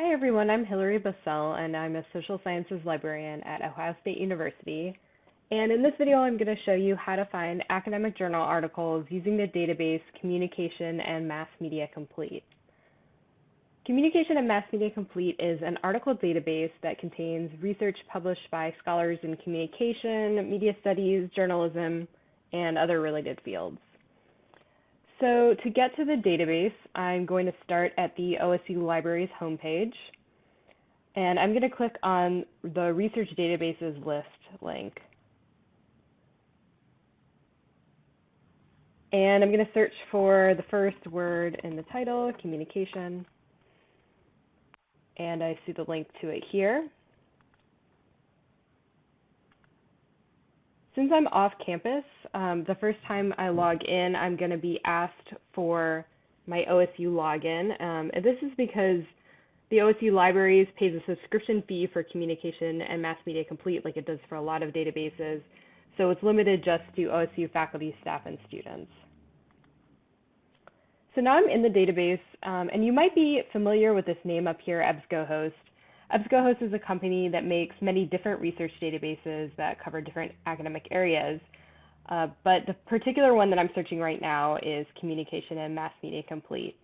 Hi everyone, I'm Hilary Bussell and I'm a social sciences librarian at Ohio State University. And in this video, I'm going to show you how to find academic journal articles using the database Communication and Mass Media Complete. Communication and Mass Media Complete is an article database that contains research published by scholars in communication, media studies, journalism, and other related fields. So to get to the database, I'm going to start at the OSU Libraries homepage. And I'm going to click on the Research Databases List link. And I'm going to search for the first word in the title, communication. And I see the link to it here. Since I'm off campus, um, the first time I log in, I'm going to be asked for my OSU login. Um, and this is because the OSU Libraries pays a subscription fee for communication and mass media complete, like it does for a lot of databases. So it's limited just to OSU faculty, staff, and students. So now I'm in the database, um, and you might be familiar with this name up here, EBSCOhost. EBSCOhost is a company that makes many different research databases that cover different academic areas. Uh, but the particular one that I'm searching right now is Communication and Mass Media Complete.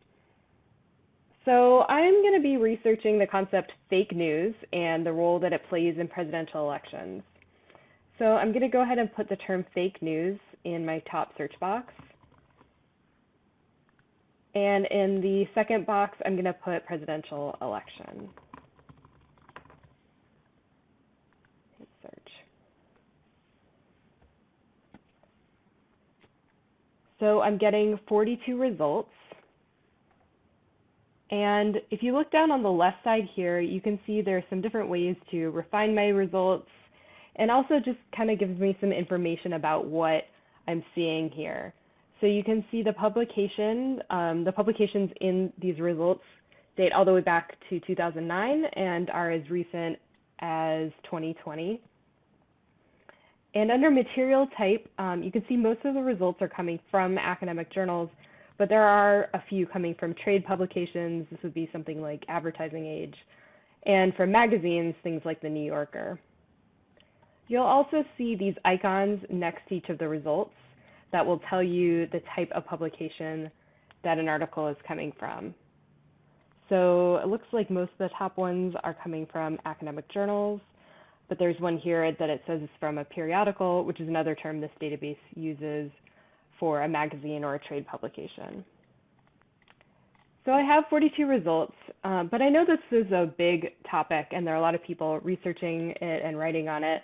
So I'm going to be researching the concept fake news and the role that it plays in presidential elections. So I'm going to go ahead and put the term fake news in my top search box. And in the second box, I'm going to put presidential election. So I'm getting 42 results. And if you look down on the left side here, you can see there are some different ways to refine my results and also just kind of gives me some information about what I'm seeing here. So you can see the publication, um, the publications in these results date all the way back to 2009 and are as recent as 2020. And under material type, um, you can see most of the results are coming from academic journals, but there are a few coming from trade publications. This would be something like Advertising Age, and from magazines, things like The New Yorker. You'll also see these icons next to each of the results that will tell you the type of publication that an article is coming from. So it looks like most of the top ones are coming from academic journals, but there's one here that it says is from a periodical, which is another term this database uses for a magazine or a trade publication. So I have 42 results, um, but I know this is a big topic and there are a lot of people researching it and writing on it.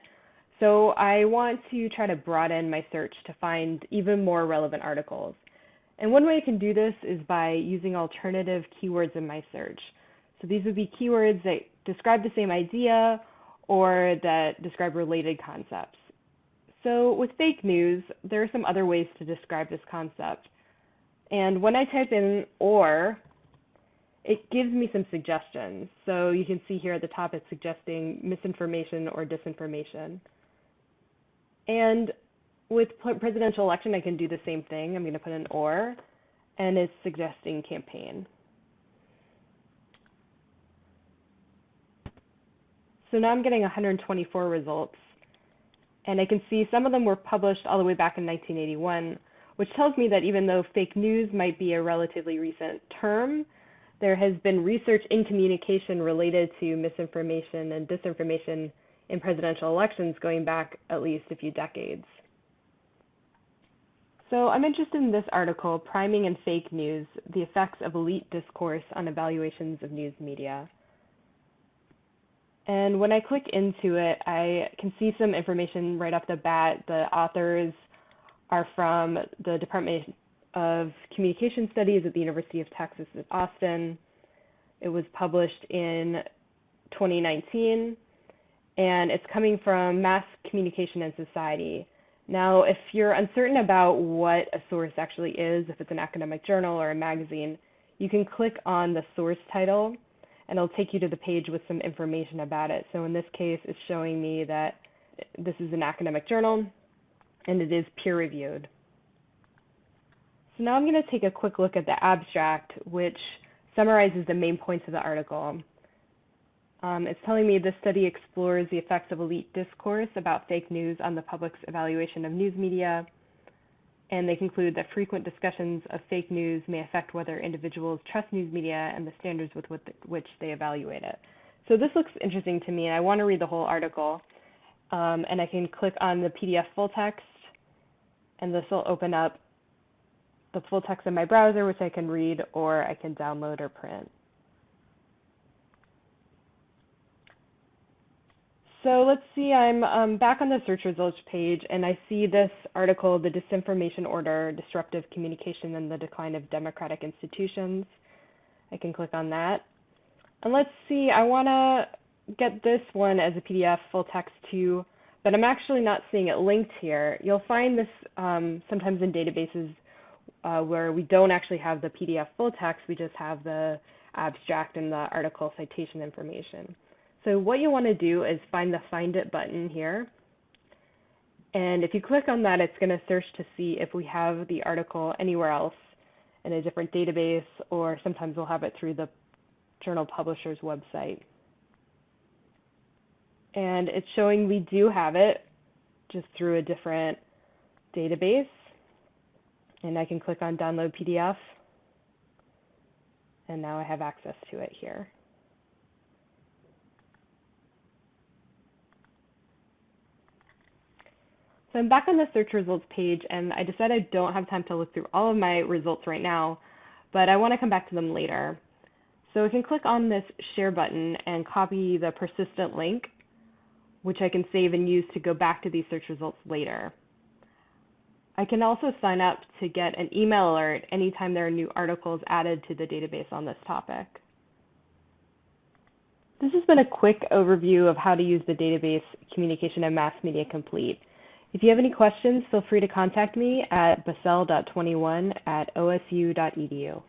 So I want to try to broaden my search to find even more relevant articles. And one way I can do this is by using alternative keywords in my search. So these would be keywords that describe the same idea or that describe related concepts. So with fake news, there are some other ways to describe this concept. And when I type in or, it gives me some suggestions. So you can see here at the top it's suggesting misinformation or disinformation. And with presidential election, I can do the same thing. I'm going to put an or, and it's suggesting campaign. So now I'm getting 124 results. And I can see some of them were published all the way back in 1981, which tells me that even though fake news might be a relatively recent term, there has been research in communication related to misinformation and disinformation in presidential elections going back at least a few decades. So I'm interested in this article, Priming and Fake News, the Effects of Elite Discourse on Evaluations of News Media. And when I click into it, I can see some information right off the bat. The authors are from the Department of Communication Studies at the University of Texas at Austin. It was published in 2019, and it's coming from Mass Communication and Society. Now, if you're uncertain about what a source actually is, if it's an academic journal or a magazine, you can click on the source title and it'll take you to the page with some information about it. So in this case, it's showing me that this is an academic journal and it is peer reviewed. So now I'm going to take a quick look at the abstract, which summarizes the main points of the article. Um, it's telling me this study explores the effects of elite discourse about fake news on the public's evaluation of news media. And they conclude that frequent discussions of fake news may affect whether individuals trust news media and the standards with which they evaluate it. So this looks interesting to me, and I want to read the whole article. Um, and I can click on the PDF full text, and this will open up the full text in my browser, which I can read, or I can download or print. So let's see, I'm um, back on the search results page and I see this article, The Disinformation Order, Disruptive Communication and the Decline of Democratic Institutions. I can click on that. And let's see, I want to get this one as a PDF full text too, but I'm actually not seeing it linked here. You'll find this um, sometimes in databases uh, where we don't actually have the PDF full text, we just have the abstract and the article citation information. So what you want to do is find the Find It button here. And if you click on that, it's going to search to see if we have the article anywhere else in a different database, or sometimes we'll have it through the journal publisher's website. And it's showing we do have it just through a different database. And I can click on Download PDF. And now I have access to it here. So I'm back on the search results page and I decided I don't have time to look through all of my results right now, but I want to come back to them later. So I can click on this share button and copy the persistent link, which I can save and use to go back to these search results later. I can also sign up to get an email alert anytime there are new articles added to the database on this topic. This has been a quick overview of how to use the database Communication and Mass Media Complete. If you have any questions, feel free to contact me at bussell.21 at osu.edu.